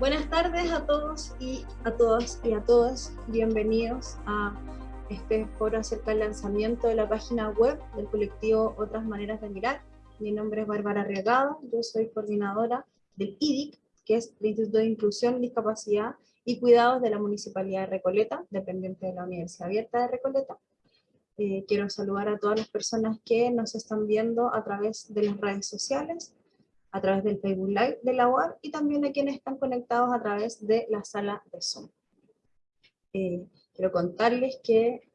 Buenas tardes a todos y a todas y a todas. Bienvenidos a este foro acerca del lanzamiento de la página web del colectivo Otras Maneras de Mirar. Mi nombre es Bárbara Regado, yo soy coordinadora del IDIC, que es el Instituto de Inclusión, Discapacidad y Cuidados de la Municipalidad de Recoleta, dependiente de la Universidad Abierta de Recoleta. Eh, quiero saludar a todas las personas que nos están viendo a través de las redes sociales, a través del Facebook Live de la UAR y también a quienes están conectados a través de la sala de Zoom. Eh, quiero contarles que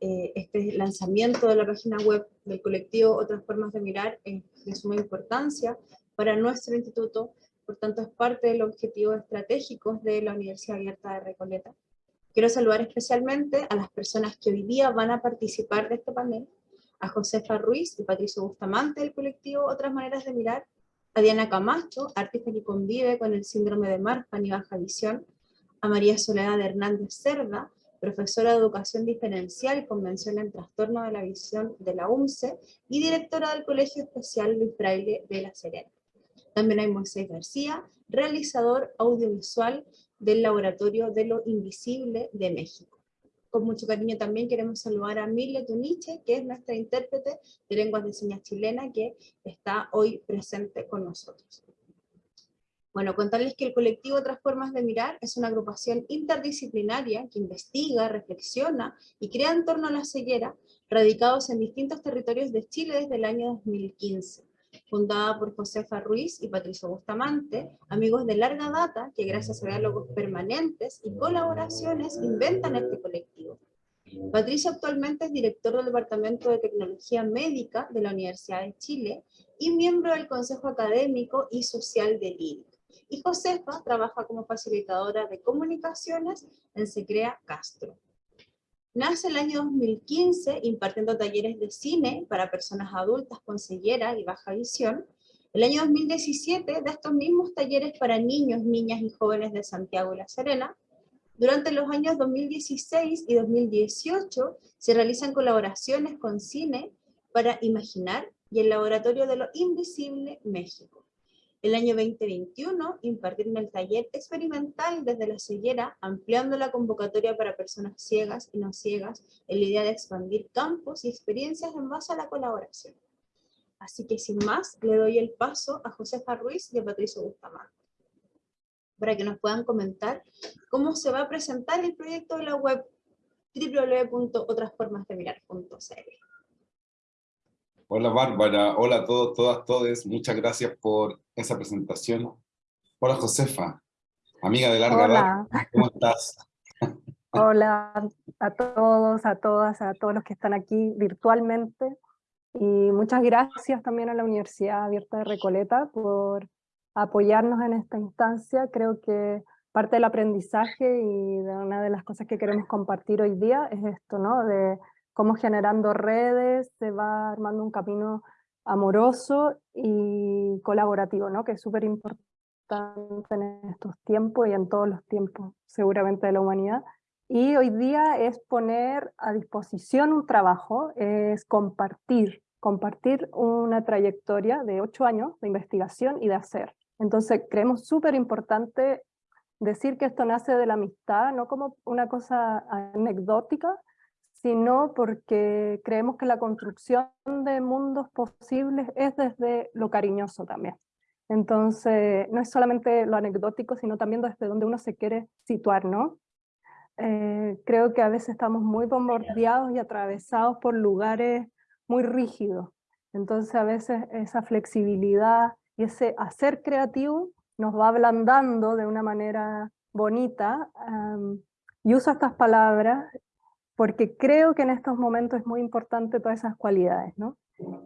eh, este lanzamiento de la página web del colectivo Otras Formas de Mirar es de suma importancia para nuestro instituto, por tanto es parte del objetivo estratégico de la Universidad Abierta de Recoleta. Quiero saludar especialmente a las personas que hoy día van a participar de este panel, a Josefa Ruiz y Patricio Bustamante del colectivo Otras Maneras de Mirar, a Diana Camacho, artista que convive con el síndrome de Marfan y baja visión, a María Soledad Hernández Cerda, profesora de Educación Diferencial y Convención en Trastorno de la Visión de la UMCE y directora del Colegio Especial Luis Fraile de La Serena. También hay Moisés García, realizador audiovisual del Laboratorio de lo Invisible de México con mucho cariño también queremos saludar a Mille Tuniche, que es nuestra intérprete de lenguas de señas chilena, que está hoy presente con nosotros. Bueno, contarles que el colectivo Otras Formas de Mirar es una agrupación interdisciplinaria que investiga, reflexiona y crea en torno a la ceguera, radicados en distintos territorios de Chile desde el año 2015 fundada por Josefa Ruiz y Patricio Bustamante, amigos de larga data que gracias a diálogos permanentes y colaboraciones inventan este colectivo. Patricio actualmente es director del Departamento de Tecnología Médica de la Universidad de Chile y miembro del Consejo Académico y Social del IDIC. Y Josefa trabaja como facilitadora de comunicaciones en Secrea Castro. Nace el año 2015 impartiendo talleres de cine para personas adultas con ceguera y baja visión. El año 2017 da estos mismos talleres para niños, niñas y jóvenes de Santiago y La Serena. Durante los años 2016 y 2018 se realizan colaboraciones con cine para Imaginar y el Laboratorio de lo Invisible México. El año 2021 impartieron el taller experimental desde la ceguera, ampliando la convocatoria para personas ciegas y no ciegas, en la idea de expandir campos y experiencias en base a la colaboración. Así que sin más, le doy el paso a Josefa Ruiz y a Patricio Bustamante, para que nos puedan comentar cómo se va a presentar el proyecto de la web www.otrasformasdemirar.cl. Hola Bárbara, hola a todos, todas, todes, muchas gracias por esa presentación. Hola Josefa, amiga de larga edad, ¿cómo estás? Hola a todos, a todas, a todos los que están aquí virtualmente. Y muchas gracias también a la Universidad Abierta de Recoleta por apoyarnos en esta instancia. Creo que parte del aprendizaje y de una de las cosas que queremos compartir hoy día es esto, ¿no? De cómo generando redes se va armando un camino amoroso y colaborativo, ¿no? que es súper importante en estos tiempos y en todos los tiempos seguramente de la humanidad. Y hoy día es poner a disposición un trabajo, es compartir, compartir una trayectoria de ocho años de investigación y de hacer. Entonces creemos súper importante decir que esto nace de la amistad, no como una cosa anecdótica, sino porque creemos que la construcción de mundos posibles es desde lo cariñoso también. Entonces, no es solamente lo anecdótico, sino también desde donde uno se quiere situar, ¿no? Eh, creo que a veces estamos muy bombardeados y atravesados por lugares muy rígidos. Entonces, a veces esa flexibilidad y ese hacer creativo nos va ablandando de una manera bonita. y uso estas palabras porque creo que en estos momentos es muy importante todas esas cualidades, ¿no?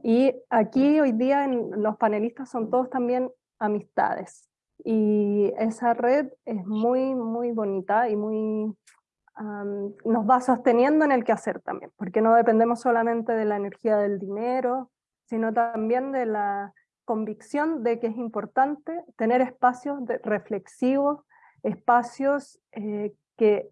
Y aquí hoy día los panelistas son todos también amistades, y esa red es muy, muy bonita y muy, nos va sosteniendo en el quehacer también, porque no dependemos solamente de la energía del dinero, sino también de la convicción de que es importante tener espacios reflexivos, espacios eh, que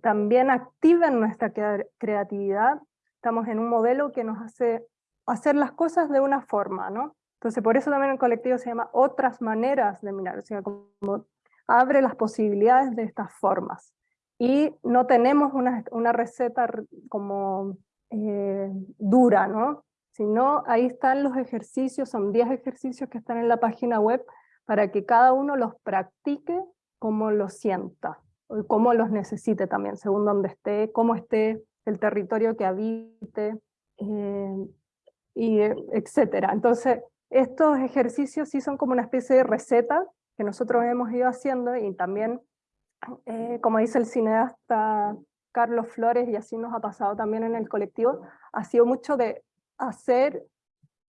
también activen nuestra creatividad. Estamos en un modelo que nos hace hacer las cosas de una forma, ¿no? Entonces por eso también el colectivo se llama Otras Maneras de Mirar, o sea, como abre las posibilidades de estas formas. Y no tenemos una, una receta como eh, dura, ¿no? Sino ahí están los ejercicios, son 10 ejercicios que están en la página web para que cada uno los practique como lo sienta, y cómo los necesite también, según donde esté, cómo esté el territorio que habite, eh, y etcétera. Entonces, estos ejercicios sí son como una especie de receta que nosotros hemos ido haciendo y también, eh, como dice el cineasta Carlos Flores, y así nos ha pasado también en el colectivo, ha sido mucho de hacer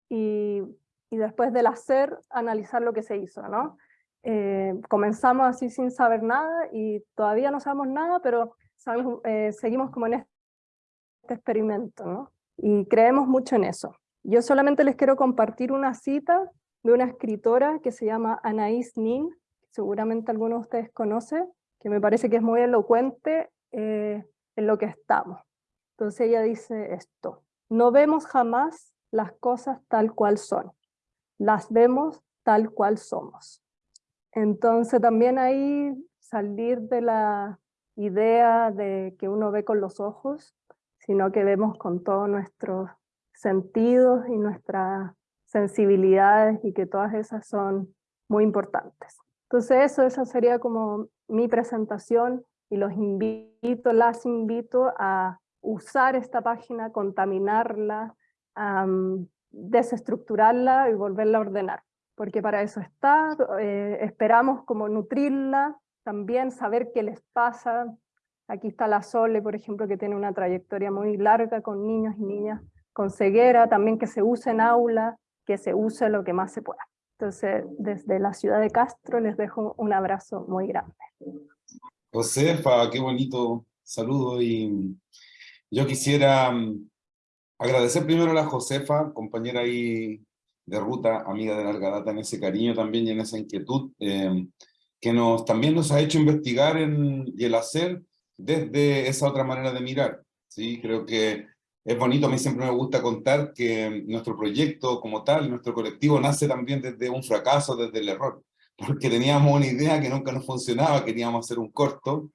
y, y después del hacer analizar lo que se hizo, ¿no? Eh, comenzamos así sin saber nada y todavía no sabemos nada, pero eh, seguimos como en este experimento, ¿no? Y creemos mucho en eso. Yo solamente les quiero compartir una cita de una escritora que se llama Anaïs Nin, seguramente alguno de ustedes conoce, que me parece que es muy elocuente eh, en lo que estamos. Entonces ella dice esto, no vemos jamás las cosas tal cual son, las vemos tal cual somos. Entonces también ahí salir de la idea de que uno ve con los ojos, sino que vemos con todos nuestros sentidos y nuestras sensibilidades y que todas esas son muy importantes. Entonces eso, esa sería como mi presentación y los invito, las invito a usar esta página, contaminarla, desestructurarla y volverla a ordenar, porque para eso está, eh, esperamos como nutrirla, también saber qué les pasa. Aquí está la Sole, por ejemplo, que tiene una trayectoria muy larga con niños y niñas con ceguera, también que se use en aula, que se use lo que más se pueda. Entonces, desde la ciudad de Castro les dejo un abrazo muy grande. Josefa, qué bonito saludo y yo quisiera mm, agradecer primero a la Josefa, compañera ahí de ruta, amiga de larga data, en ese cariño también y en esa inquietud, em, que nos, también nos ha hecho investigar y el hacer desde esa otra manera de mirar. ¿sí? Creo que es bonito, a mí siempre me gusta contar que nuestro proyecto como tal, nuestro colectivo, nace también desde un fracaso, desde el error, porque teníamos una idea que nunca nos funcionaba, queríamos hacer un corto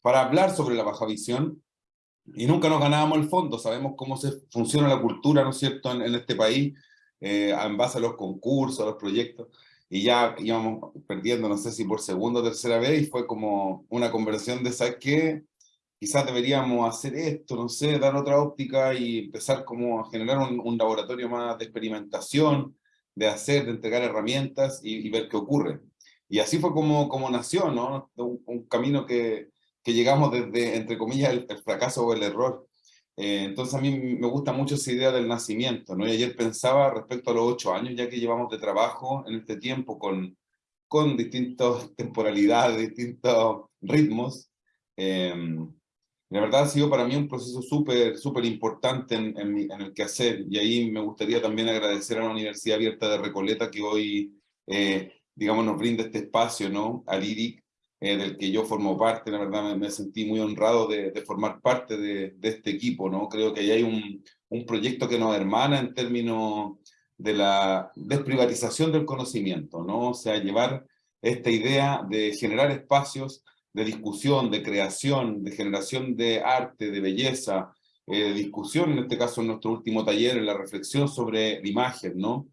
para hablar sobre la baja visión, y nunca nos ganábamos el fondo, sabemos cómo se funciona la cultura, ¿no es cierto?, en, este país, eh, en base a los concursos, a los proyectos, y ya íbamos perdiendo, no sé si por segunda o tercera vez, y fue como una conversión de, ¿sabes qué? quizás deberíamos hacer esto, no sé, dar otra óptica y empezar como a generar un, laboratorio más de experimentación, de hacer, de entregar herramientas y, ver qué ocurre. Y así fue como, como nació, ¿no? Un, camino que, que, llegamos desde, entre comillas, el, fracaso o el error. Eh, entonces a mí me gusta mucho esa idea del nacimiento, ¿no? Y ayer pensaba respecto a los ocho años, ya que llevamos de trabajo en este tiempo con, con distintas temporalidades, distintos ritmos, eh, la verdad ha sido para mí un proceso súper, súper importante en, en, el quehacer y ahí me gustaría también agradecer a la Universidad Abierta de Recoleta que hoy, eh, digamos, nos brinda este espacio, ¿no? Al IRIC, eh, del que yo formo parte, la verdad me, sentí muy honrado de, de formar parte de, de, este equipo, ¿no? Creo que ahí hay un, un proyecto que nos hermana en términos de la desprivatización del conocimiento, ¿no? O sea, llevar esta idea de generar espacios de discusión, de creación, de generación de arte, de belleza, eh, de discusión, en este caso en nuestro último taller, en la reflexión sobre la imagen, ¿no?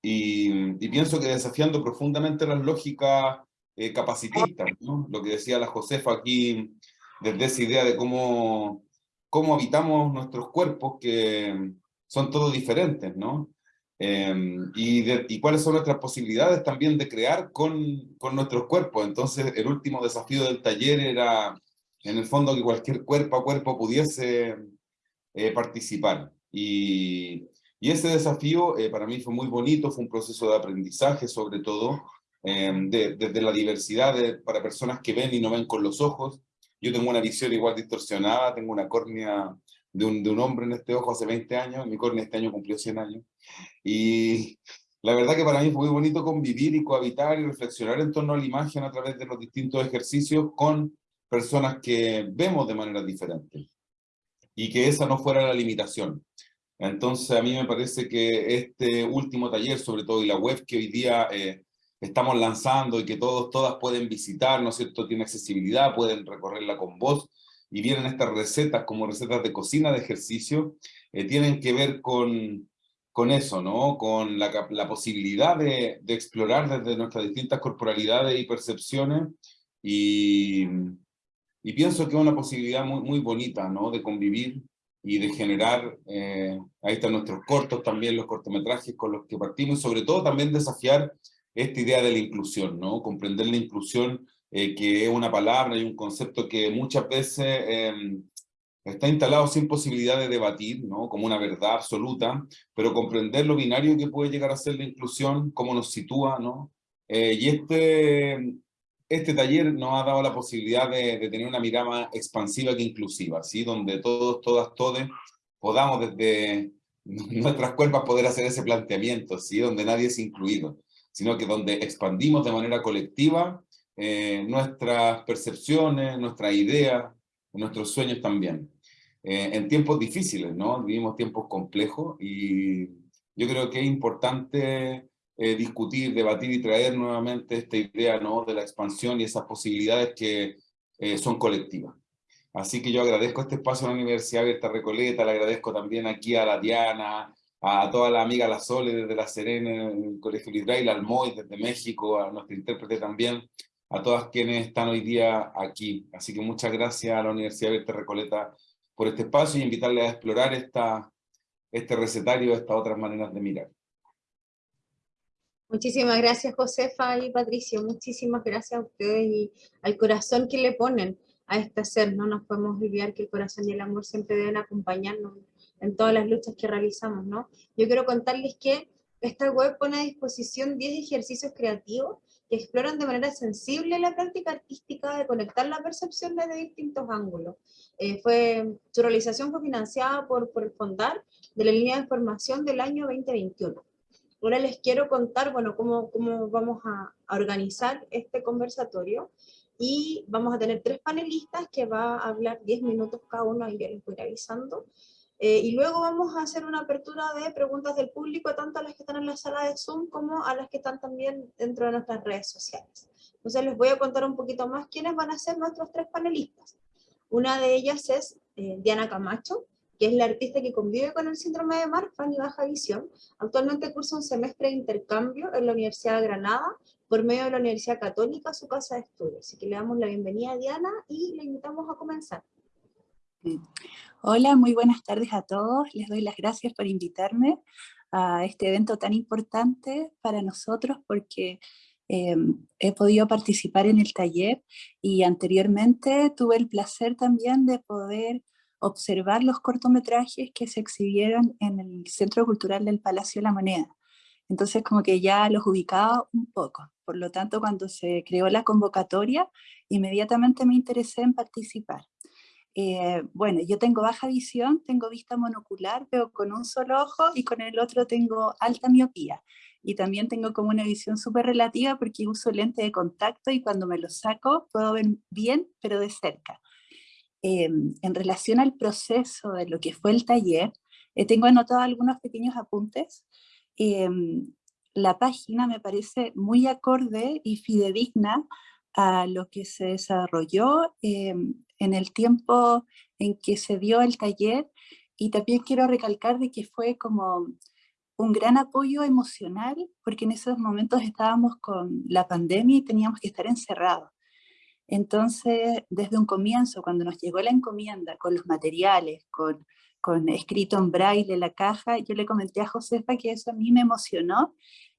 Y, pienso que desafiando profundamente las lógicas eh, capacitistas, ¿no? Lo que decía la Josefa aquí, desde esa idea de cómo, cómo habitamos nuestros cuerpos, que son todos diferentes, ¿no? Em, y, y, cuáles son nuestras posibilidades también de crear con, con, nuestros cuerpos. Entonces, el último desafío del taller era, en el fondo, que cualquier cuerpo a cuerpo pudiese eh, participar. Y, y, ese desafío eh, para mí fue muy bonito, fue un proceso de aprendizaje sobre todo, desde de, la diversidad de, para personas que ven y no ven con los ojos. Yo tengo una visión igual distorsionada, tengo una córnea de un, de un, hombre en este ojo hace 20 años, mi córnea este año cumplió 100 años, y la verdad que para mí fue muy bonito convivir y cohabitar y reflexionar en torno a la imagen a través de los distintos ejercicios con personas que vemos de manera diferente, y que esa no fuera la limitación. Entonces a mí me parece que este último taller, sobre todo, y la web que hoy día eh, estamos lanzando y que todos, todas pueden visitar, ¿no es cierto? Tiene accesibilidad, pueden recorrerla con voz, y vienen estas recetas como recetas de cocina, de ejercicio, eh, tienen que ver con, con eso, ¿no? Con la, la posibilidad de, de, explorar desde nuestras distintas corporalidades y percepciones, y, y pienso que es una posibilidad muy, muy bonita, ¿no? De convivir y de generar, eh, ahí están nuestros cortos también, los cortometrajes con los que partimos, y sobre todo también desafiar esta idea de la inclusión, ¿no? Comprender la inclusión, eh, que es una palabra y un concepto que muchas veces eh, está instalado sin posibilidad de debatir, ¿no? Como una verdad absoluta, pero comprender lo binario que puede llegar a ser la inclusión, cómo nos sitúa, ¿no? Eh, y este, este taller nos ha dado la posibilidad de, de, tener una mirada más expansiva que inclusiva, ¿sí? Donde todos, todas, todos podamos desde nuestras cuerpos poder hacer ese planteamiento, ¿sí? Donde nadie es incluido sino que donde expandimos de manera colectiva eh, nuestras percepciones, nuestras ideas, nuestros sueños también. Eh, en tiempos difíciles, ¿no? Vivimos tiempos complejos y yo creo que es importante eh, discutir, debatir y traer nuevamente esta idea, ¿no? De la expansión y esas posibilidades que son colectivas. Así que yo agradezco este espacio a la Universidad Abierta Recoleta, le agradezco también aquí a la Diana, a toda la amiga La Sole desde La Serena, el Colegio Lidrail, al MOI desde México, a nuestro intérprete también, a todas quienes están hoy día aquí. Así que muchas gracias a la Universidad Abierta Recoleta por este espacio y invitarles a explorar esta, este recetario, estas otras maneras de mirar. Muchísimas gracias Josefa y Patricio, muchísimas gracias a ustedes y al corazón que le ponen a este ser, no nos podemos olvidar que el corazón y el amor siempre deben acompañarnos en todas las luchas que realizamos, ¿no? Yo quiero contarles que esta web pone a disposición 10 ejercicios creativos que exploran de manera sensible la práctica artística de conectar la percepción desde distintos ángulos. Eh, fue, su realización fue financiada por, por Fondar de la línea de formación del año 2021. Ahora les quiero contar, bueno, cómo, cómo vamos a, a organizar este conversatorio y vamos a tener tres panelistas que va a hablar 10 minutos cada uno, y ya les voy avisando, eh, y luego vamos a hacer una apertura de preguntas del público, tanto a las que están en la sala de Zoom como a las que están también dentro de nuestras redes sociales. Entonces les voy a contar un poquito más quiénes van a ser nuestros tres panelistas. Una de ellas es eh, Diana Camacho, que es la artista que convive con el síndrome de Marfan y baja visión. Actualmente cursa un semestre de intercambio en la Universidad de Granada por medio de la Universidad Católica, su casa de estudios. Así que le damos la bienvenida a Diana y le invitamos a comenzar. Hola, muy buenas tardes a todos. Les doy las gracias por invitarme a este evento tan importante para nosotros porque eh, he podido participar en el taller y anteriormente tuve el placer también de poder observar los cortometrajes que se exhibieron en el Centro Cultural del Palacio de la Moneda. Entonces como que ya los ubicaba un poco. Por lo tanto, cuando se creó la convocatoria, inmediatamente me interesé en participar. Eh, bueno, yo tengo baja visión, tengo vista monocular, veo con un solo ojo y con el otro tengo alta miopía. Y también tengo como una visión súper relativa porque uso lente de contacto y cuando me lo saco puedo ver bien, pero de cerca. Eh, en relación al proceso de lo que fue el taller, eh, tengo anotado algunos pequeños apuntes. la página me parece muy acorde y fidedigna a lo que se desarrolló en el tiempo en que se dio el taller y también quiero recalcar de que fue como un gran apoyo emocional porque en esos momentos estábamos con la pandemia y teníamos que estar encerrados. Entonces, desde un comienzo, cuando nos llegó la encomienda con los materiales, con, con escrito en braille la caja, yo le comenté a Josefa que eso a mí me emocionó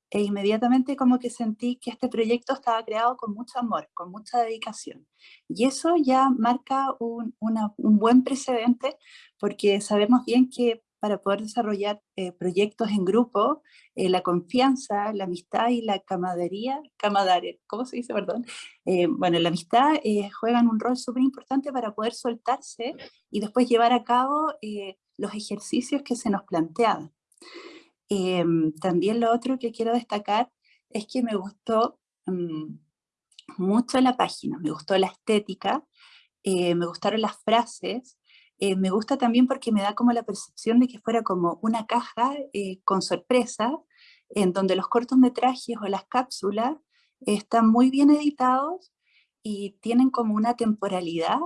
e inmediatamente como que sentí que este proyecto estaba creado con mucho amor, con mucha dedicación. Y eso ya marca un, un buen precedente porque sabemos bien que para poder desarrollar eh, proyectos en grupo, eh, la confianza, la amistad y la camaradería, camaradería, ¿cómo se dice, perdón? Eh, bueno, la amistad juegan un rol súper importante para poder soltarse y después llevar a cabo los ejercicios que se nos planteaban. Em, también lo otro que quiero destacar es que me gustó mm, mucho la página, me gustó la estética, eh, me gustaron las frases, eh, me gusta también porque me da como la percepción de que fuera como una caja eh, con sorpresa, en donde los cortometrajes o las cápsulas están muy bien editados y tienen como una temporalidad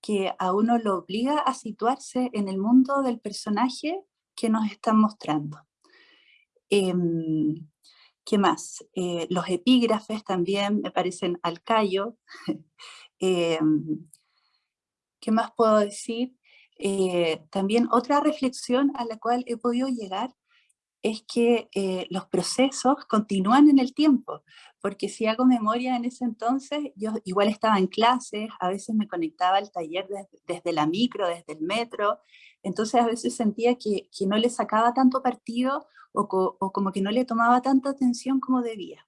que a uno lo obliga a situarse en el mundo del personaje que nos están mostrando. Em, ¿Qué más? Eh, los epígrafes también me parecen al callo. Em, ¿Qué más puedo decir? Eh, también otra reflexión a la cual he podido llegar es que eh, los procesos continúan en el tiempo, porque si hago memoria en ese entonces, yo igual estaba en clases, a veces me conectaba al taller desde, la micro, desde el metro, entonces a veces sentía que, que no le sacaba tanto partido o, o, como que no le tomaba tanta atención como debía.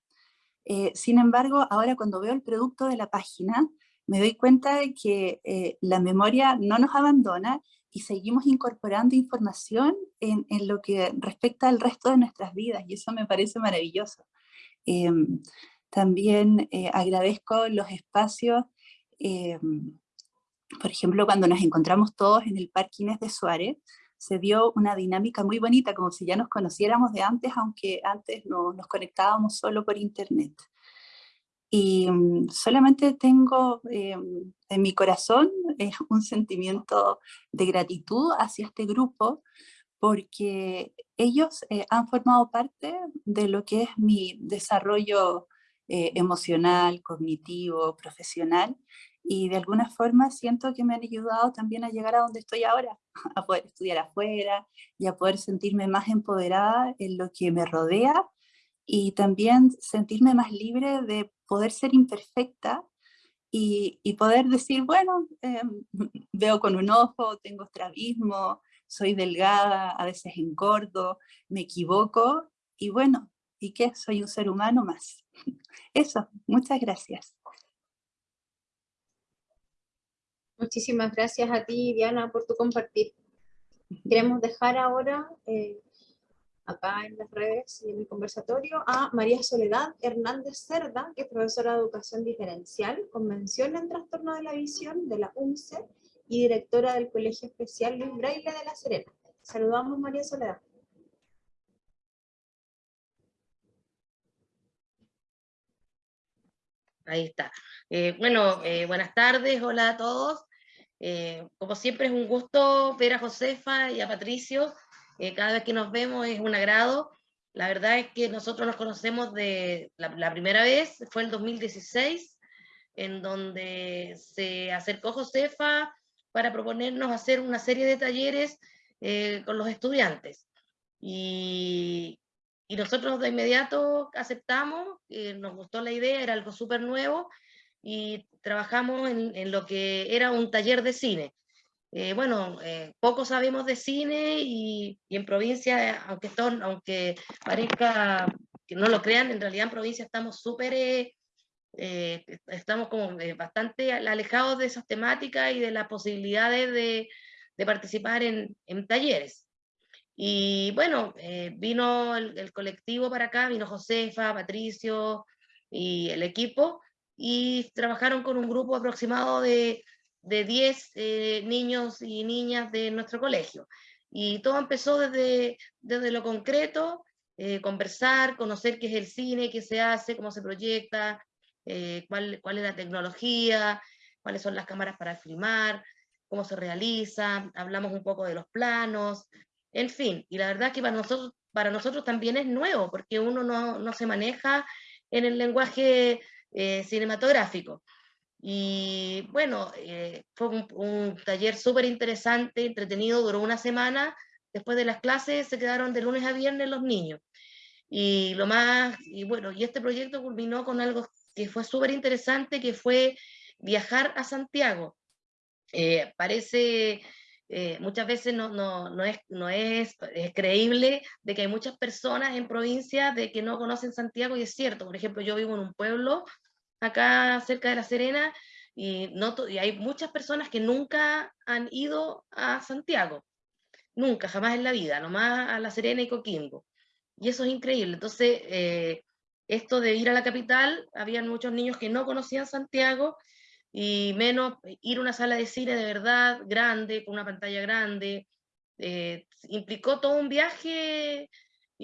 Eh, sin embargo, ahora cuando veo el producto de la página, me doy cuenta de que eh, la memoria no nos abandona y seguimos incorporando información en, lo que respecta al resto de nuestras vidas, y eso me parece maravilloso. Em, también eh, agradezco los espacios, em, por ejemplo, cuando nos encontramos todos en el Parque Inés de Suárez, se dio una dinámica muy bonita, como si ya nos conociéramos de antes, aunque antes no, nos conectábamos solo por internet. Y mm, solamente tengo em, en mi corazón un sentimiento de gratitud hacia este grupo, porque ellos eh, han formado parte de lo que es mi desarrollo eh, emocional, cognitivo, profesional, y de alguna forma siento que me han ayudado también a llegar a donde estoy ahora, a poder estudiar afuera y a poder sentirme más empoderada en lo que me rodea y también sentirme más libre de poder ser imperfecta y, y poder decir, bueno, em, veo con un ojo, tengo estrabismo, soy delgada, a veces engordo, me equivoco y bueno, ¿y qué? Soy un ser humano más. Eso, muchas gracias. Muchísimas gracias a ti, Diana, por tu compartir. Queremos dejar ahora, eh, acá en las redes y en el conversatorio, a María Soledad Hernández Cerda, que es profesora de Educación Diferencial, Convención en Trastorno de la Visión de la UNCE y directora del Colegio Especial Luis Braille de La Serena. Saludamos, María Soledad. Ahí está. Eh, bueno, eh, buenas tardes, hola a todos. Eh, como siempre es un gusto ver a Josefa y a Patricio, eh, cada vez que nos vemos es un agrado. La verdad es que nosotros nos conocemos de la, primera vez, fue el 2016, en donde se acercó Josefa para proponernos hacer una serie de talleres eh, con los estudiantes. Y, nosotros de inmediato aceptamos, nos gustó la idea, era algo súper nuevo, y trabajamos en, lo que era un taller de cine. Eh, bueno, eh, poco sabemos de cine y, en provincia, aunque, aunque parezca que no lo crean, en realidad en provincia estamos súper, eh, estamos como bastante alejados de esas temáticas y de las posibilidades de, participar en, en, talleres. Y bueno, vino el, el colectivo para acá, vino Josefa, Patricio y el equipo, y trabajaron con un grupo aproximado de, de 10 eh, niños y niñas de nuestro colegio. Y todo empezó desde, desde lo concreto, eh, conversar, conocer qué es el cine, qué se hace, cómo se proyecta, eh, cuál, cuál es la tecnología, cuáles son las cámaras para filmar, cómo se realiza, hablamos un poco de los planos, en fin, y la verdad que para nosotros, para nosotros también es nuevo, porque uno no, no se maneja en el lenguaje eh, cinematográfico. Y bueno, eh, fue un, taller súper interesante, entretenido, duró una semana. Después de las clases se quedaron de lunes a viernes los niños. Y lo más, y bueno, y este proyecto culminó con algo que fue súper interesante, que fue viajar a Santiago. Eh, parece, muchas veces no, no, no, es, no es, es, creíble de que hay muchas personas en provincias de que no conocen Santiago y es cierto, por ejemplo, yo vivo en un pueblo acá cerca de La Serena, y, no y hay muchas personas que nunca han ido a Santiago, nunca, jamás en la vida, nomás a La Serena y Coquimbo. Y eso es increíble. Entonces, eh, esto de ir a la capital, habían muchos niños que no conocían Santiago, y menos ir a una sala de cine de verdad grande, con una pantalla grande, eh, implicó todo un viaje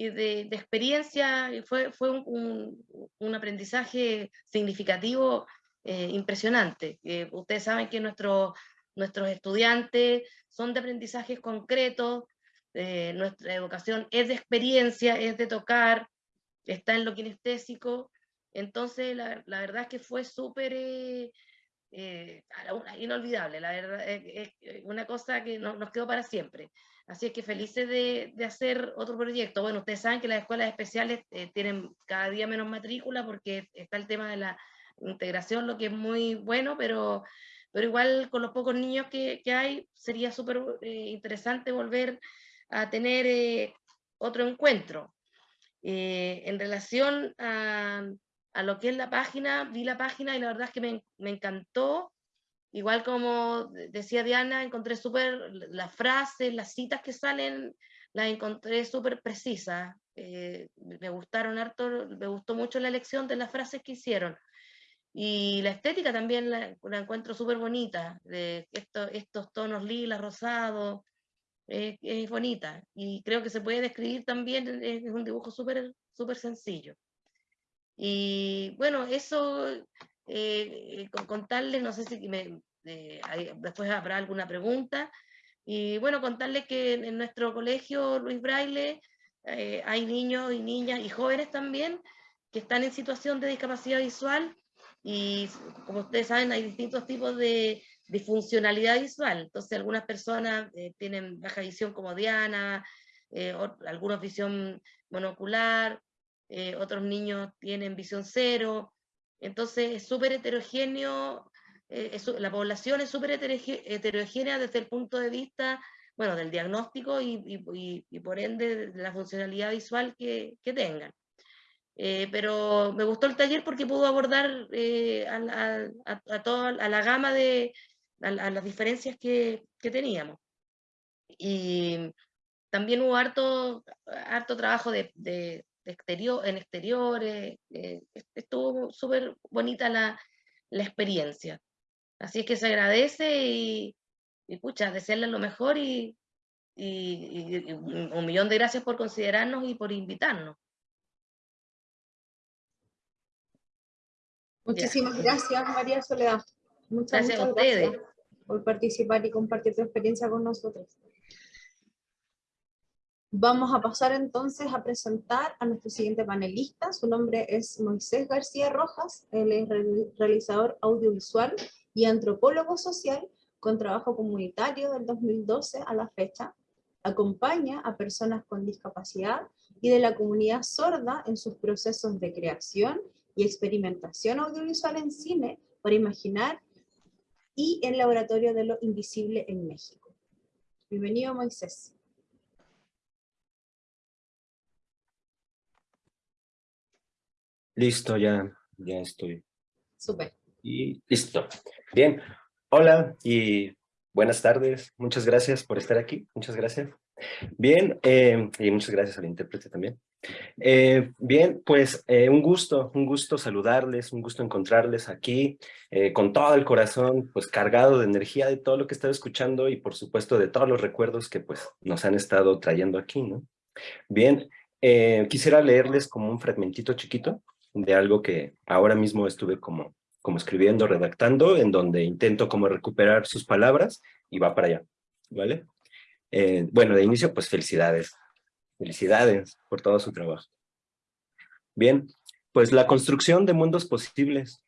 de, de experiencia, fue, fue un, un aprendizaje significativo eh, impresionante. ustedes saben que nuestros estudiantes son de aprendizajes concretos, nuestra educación es de experiencia, es de tocar, está en lo kinestésico, entonces la, la verdad es que fue súper eh, inolvidable, la verdad, es, una cosa que nos quedó para siempre. Así es que felices de, de, hacer otro proyecto. Bueno, ustedes saben que las escuelas especiales eh, tienen cada día menos matrícula porque está el tema de la integración, lo que es muy bueno, pero, pero igual con los pocos niños que, que hay, sería súper eh, interesante volver a tener otro encuentro. en relación a, a lo que es la página, vi la página y la verdad es que me, me encantó. Igual como decía Diana, encontré súper las frases, las citas que salen, las encontré súper precisas. Eh, me gustaron harto, me gustó mucho la elección de las frases que hicieron. Y la estética también la, encuentro súper bonita, de estos, estos tonos lila, rosados, es bonita. Y creo que se puede describir también, es un dibujo súper súper sencillo. Y bueno, eso, eh, con contarles, no sé si eh, después habrá alguna pregunta, y bueno, contarles que en, nuestro colegio Luis Braille eh, hay niños y niñas y jóvenes también que están en situación de discapacidad visual, y como ustedes saben, hay distintos tipos de, de funcionalidad visual, entonces algunas personas tienen baja visión como Diana, algunos visión monocular, eh, otros niños tienen visión cero, entonces es súper heterogéneo, eh, la población es súper heterogénea desde el punto de vista, bueno, del diagnóstico y, por ende de la funcionalidad visual que, tengan. Eh, pero me gustó el taller porque pudo abordar a, toda la gama de las diferencias que, teníamos. Y también hubo harto, harto trabajo de, exterior, en exteriores, eh, estuvo súper bonita la, la, experiencia. Así es que se agradece y, y pucha, desearle lo mejor y, y, un millón de gracias por considerarnos y por invitarnos. Muchísimas gracias, María Soledad. Muchas, gracias a ustedes por participar y compartir tu experiencia con nosotros. Vamos a pasar entonces a presentar a nuestro siguiente panelista. Su nombre es Moisés García Rojas. Él es realizador audiovisual y antropólogo social con trabajo comunitario del 2012 a la fecha. Acompaña a personas con discapacidad y de la comunidad sorda en sus procesos de creación y experimentación audiovisual en cine para imaginar y en Laboratorio de lo Invisible en México. Bienvenido Moisés. Listo, ya, ya estoy. Súper. Y listo. Bien. Hola y buenas tardes. Muchas gracias por estar aquí. Muchas gracias. Bien, eh, y muchas gracias al intérprete también. Eh, bien, pues eh, un gusto, un gusto saludarles, un gusto encontrarles aquí con todo el corazón, pues cargado de energía de todo lo que he estado escuchando y por supuesto de todos los recuerdos que pues nos han estado trayendo aquí, ¿no? Bien, quisiera leerles como un fragmentito chiquito de algo que ahora mismo estuve como, como escribiendo, redactando, en donde intento como recuperar sus palabras y va para allá, ¿vale? Eh, bueno, de inicio, pues felicidades. Felicidades por todo su trabajo. Bien, pues la construcción de mundos posibles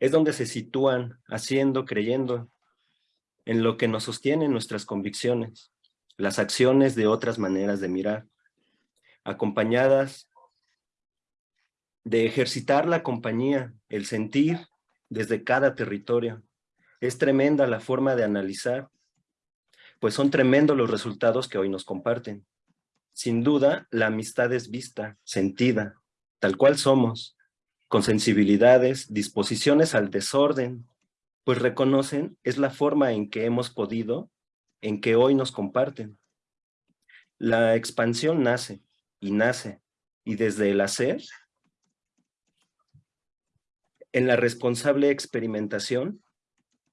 es donde se sitúan, haciendo, creyendo, en lo que nos sostienen nuestras convicciones, las acciones de otras maneras de mirar, acompañadas de ejercitar la compañía, el sentir desde cada territorio. Es tremenda la forma de analizar, pues son tremendos los resultados que hoy nos comparten. Sin duda, la amistad es vista, sentida, tal cual somos, con sensibilidades, disposiciones al desorden, pues reconocen es la forma en que hemos podido, en que hoy nos comparten. La expansión nace y nace, y desde el hacer en la responsable experimentación,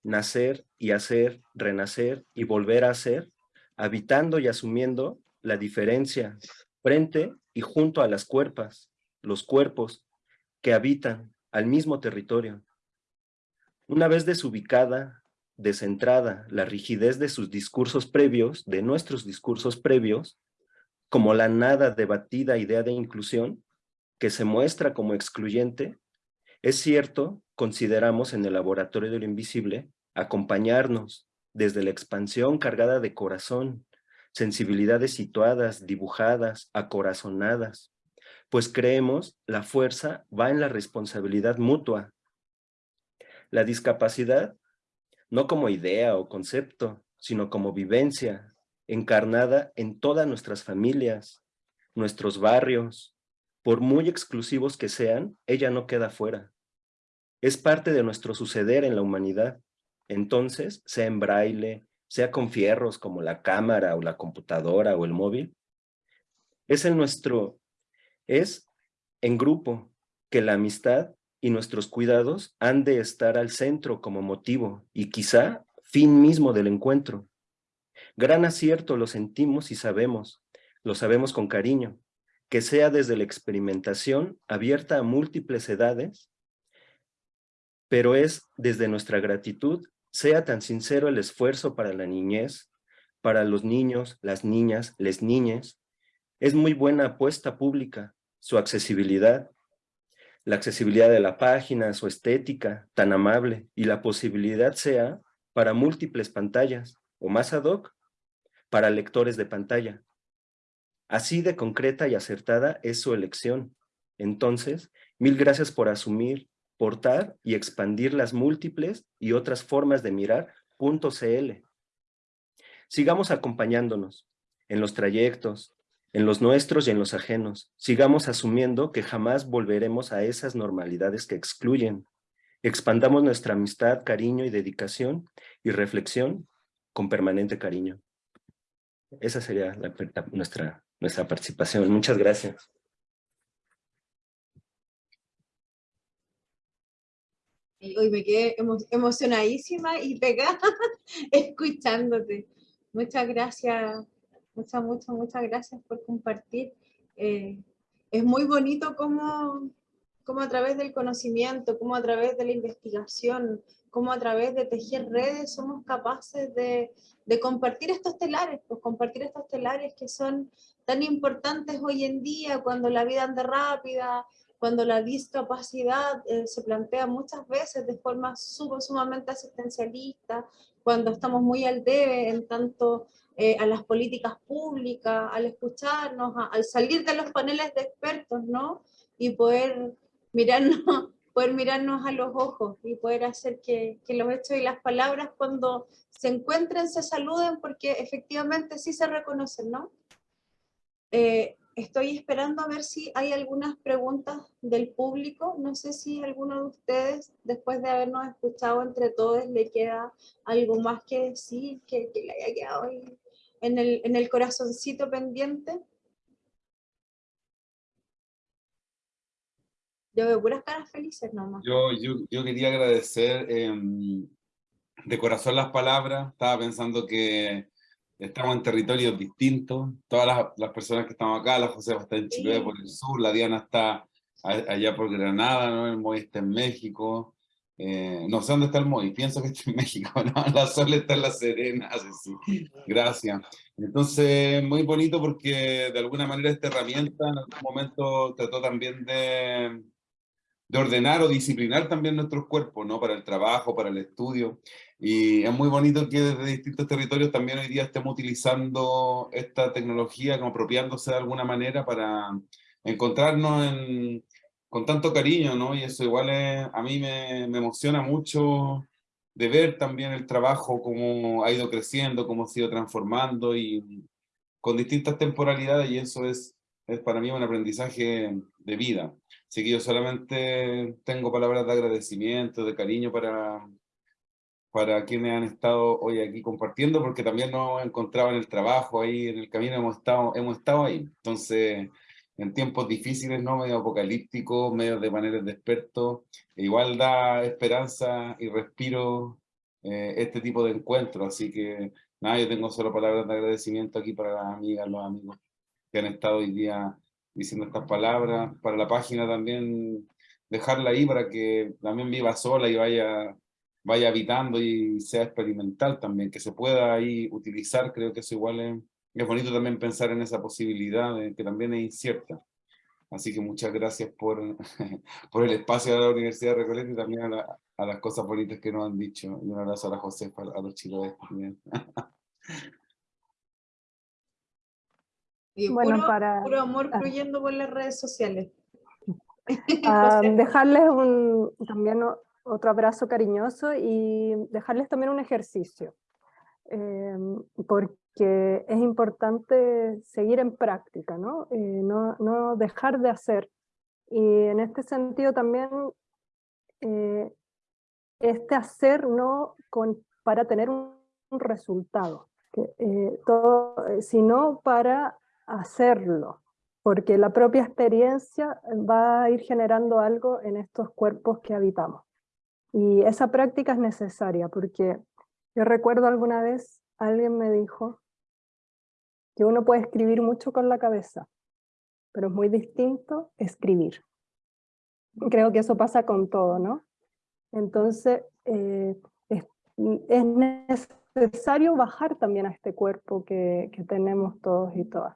nacer y hacer, renacer y volver a hacer, habitando y asumiendo la diferencia frente y junto a las cuerpas, los cuerpos que habitan al mismo territorio. Una vez desubicada, descentrada, la rigidez de sus discursos previos, de nuestros discursos previos, como la nada debatida idea de inclusión, que se muestra como excluyente, es cierto, consideramos en el laboratorio de lo invisible, acompañarnos desde la expansión cargada de corazón, sensibilidades situadas, dibujadas, acorazonadas, pues creemos la fuerza va en la responsabilidad mutua. La discapacidad, no como idea o concepto, sino como vivencia, encarnada en todas nuestras familias, nuestros barrios, por muy exclusivos que sean, ella no queda fuera. Es parte de nuestro suceder en la humanidad. Entonces, sea en braille, sea con fierros como la cámara o la computadora o el móvil, es en nuestro, es en grupo que la amistad y nuestros cuidados han de estar al centro como motivo y quizá fin mismo del encuentro. Gran acierto lo sentimos y sabemos, lo sabemos con cariño, que sea desde la experimentación abierta a múltiples edades, pero es desde nuestra gratitud sea tan sincero el esfuerzo para la niñez, para los niños, las niñas, les niñes, es muy buena apuesta pública, su accesibilidad, la accesibilidad de la página, su estética tan amable y la posibilidad sea para múltiples pantallas o más ad hoc para lectores de pantalla. Así de concreta y acertada es su elección. Entonces, mil gracias por asumir portar y expandir las múltiples y otras formas de mirar .cl. Sigamos acompañándonos en los trayectos, en los nuestros y en los ajenos. Sigamos asumiendo que jamás volveremos a esas normalidades que excluyen. Expandamos nuestra amistad, cariño y dedicación y reflexión con permanente cariño. Esa sería nuestra, nuestra participación. Muchas gracias. Hoy me quedé emocionadísima y pegada escuchándote. Muchas gracias, muchas, muchas, muchas gracias por compartir. Eh, es muy bonito cómo, cómo a través del conocimiento, cómo a través de la investigación, cómo a través de tejer redes somos capaces de, de compartir estos telares, pues compartir estos telares que son tan importantes hoy en día cuando la vida anda rápida, cuando la discapacidad eh, se plantea muchas veces de forma sumamente asistencialista, cuando estamos muy al debe en tanto eh, a las políticas públicas, al escucharnos, al salir de los paneles de expertos, ¿no? Y poder mirarnos, poder mirarnos a los ojos y poder hacer que, que los hechos y las palabras cuando se encuentren se saluden porque efectivamente sí se reconocen, ¿no? Eh, estoy esperando a ver si hay algunas preguntas del público. No sé si alguno de ustedes, después de habernos escuchado entre todos, le queda algo más que decir, que, le haya quedado ahí en el, corazoncito pendiente. Yo veo puras caras felices nomás. Yo, yo, yo quería agradecer em, de corazón las palabras. Estaba pensando que estamos en territorios distintos, todas las, personas que estamos acá, la Josefa está en Chile por el sur, la Diana está allá por Granada, ¿no? el Moy está en México, eh, no sé dónde está el Moy, pienso que está en México, ¿no? la Sol está en La Serena, sí. gracias. Entonces, muy bonito porque de alguna manera esta herramienta en algún momento trató también de, de ordenar o disciplinar también nuestros cuerpos, ¿no? Para el trabajo, para el estudio. Y es muy bonito que desde distintos territorios también hoy día estemos utilizando esta tecnología, como apropiándose de alguna manera para encontrarnos con tanto cariño, ¿no? Y eso igual a mí me, me emociona mucho de ver también el trabajo, cómo ha ido creciendo, cómo ha ido transformando y con distintas temporalidades y eso es, es para mí un aprendizaje de vida. Así que yo solamente tengo palabras de agradecimiento, de cariño para, para quienes han estado hoy aquí compartiendo, porque también nos encontrado en el trabajo, ahí en el camino hemos estado, hemos estado ahí. Entonces, en tiempos difíciles, ¿no? medio apocalípticos, medio de maneras de expertos, igual da esperanza y respiro eh, este tipo de encuentros. Así que, nada, yo tengo solo palabras de agradecimiento aquí para las amigas, los amigos que han estado hoy día diciendo estas palabras, para la página también dejarla ahí para que también viva sola y vaya, vaya habitando y sea experimental también, que se pueda ahí utilizar, creo que eso igual es, es bonito también pensar en esa posibilidad que también es incierta. Así que muchas gracias por, por el espacio de la Universidad de Recoleta y también a, las cosas bonitas que nos han dicho. Y un abrazo a la Josefa, a los chilotes también. Y bueno, puro, para... puro amor ah. fluyendo por las redes sociales. Ah, dejarles un, también otro abrazo cariñoso y dejarles también un ejercicio. Em, porque es importante seguir en práctica, ¿no? Eh, no, no, dejar de hacer. Y en este sentido también, eh, este hacer no con, para tener un, resultado, eh, todo, sino para hacerlo, porque la propia experiencia va a ir generando algo en estos cuerpos que habitamos. Y esa práctica es necesaria, porque yo recuerdo alguna vez alguien me dijo que uno puede escribir mucho con la cabeza, pero es muy distinto escribir. Creo que eso pasa con todo, ¿no? Entonces, eh, es, necesario bajar también a este cuerpo que, tenemos todos y todas.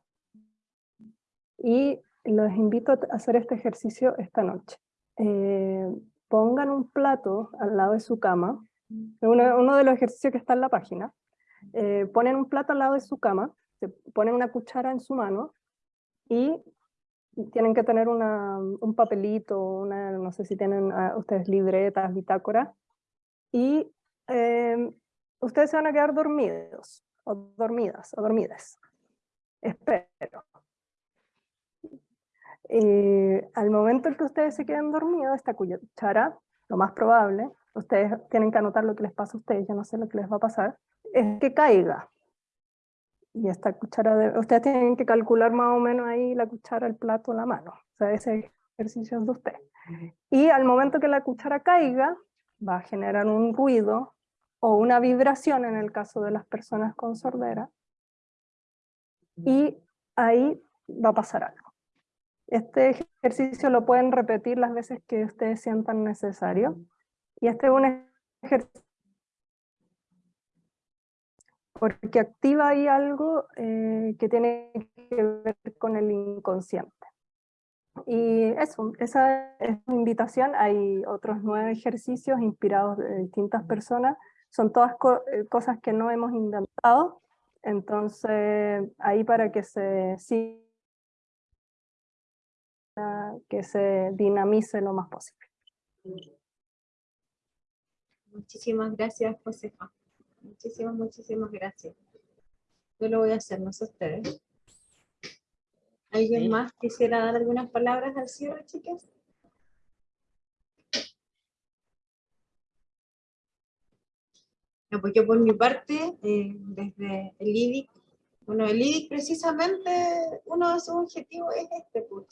Y los invito a hacer este ejercicio esta noche. Eh, pongan un plato al lado de su cama, uno, de los ejercicios que está en la página, eh, ponen un plato al lado de su cama, se ponen una cuchara en su mano y tienen que tener un papelito, una, no sé si tienen ah, ustedes libretas, bitácora, y em, ustedes se van a quedar dormidos, o dormidas, o dormidas. Espero. Y al momento en que ustedes se queden dormidos, esta cuchara, lo más probable, ustedes tienen que anotar lo que les pasa a ustedes, yo no sé lo que les va a pasar, es que caiga. Y esta cuchara, de, ustedes tienen que calcular más o menos ahí la cuchara, el plato, la mano. O sea, ese ejercicio es de usted. Y al momento que la cuchara caiga, va a generar un ruido o una vibración en el caso de las personas con sordera. Y ahí va a pasar algo. Este ejercicio lo pueden repetir las veces que ustedes sientan necesario. Y este es un ejercicio porque activa ahí algo eh, que tiene que ver con el inconsciente. Y eso, esa es una invitación, hay otros nueve ejercicios inspirados de distintas personas, son todas eh, cosas que no hemos inventado, entonces ahí para que se que se dinamice lo más posible. Muchísimas gracias, Josefa. Muchísimas, muchísimas gracias. Yo lo voy a hacer, no sé ustedes. ¿Alguien más quisiera dar algunas palabras al cierre, chicas? pues yo por mi parte, eh, desde el IDIC, bueno, el IDIC precisamente, uno de sus objetivos es este, pues,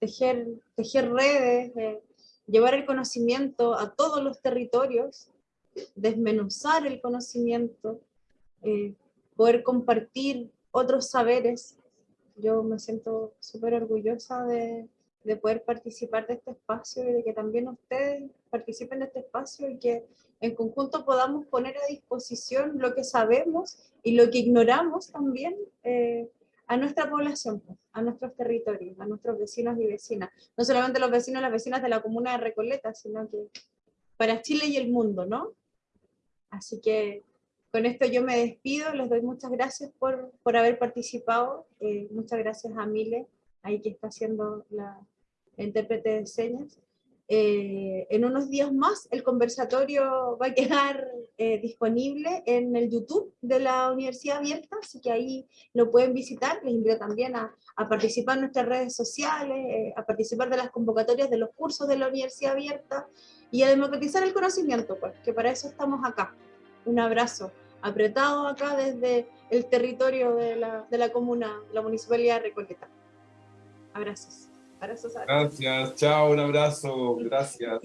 tejer, tejer redes, eh, llevar el conocimiento a todos los territorios, desmenuzar el conocimiento, eh, poder compartir otros saberes. Yo me siento súper orgullosa de, de, poder participar de este espacio y de que también ustedes participen de este espacio y que en conjunto podamos poner a disposición lo que sabemos y lo que ignoramos también eh, a nuestra población, pues, a nuestros territorios, a nuestros vecinos y vecinas. No solamente los vecinos y las vecinas de la comuna de Recoleta, sino que para Chile y el mundo, ¿no? Así que con esto yo me despido, les doy muchas gracias por, por haber participado, eh, muchas gracias a Mile, ahí que está haciendo la, intérprete de señas. Eh, en unos días más el conversatorio va a quedar eh, disponible en el YouTube de la Universidad Abierta, así que ahí lo pueden visitar. Les invito también a, a participar en nuestras redes sociales, a participar de las convocatorias de los cursos de la Universidad Abierta, y a democratizar el conocimiento, pues, que para eso estamos acá. Un abrazo apretado acá desde el territorio de la, de la comuna, la municipalidad de Recoleta. Abrazos. Gracias, chao, un abrazo, gracias.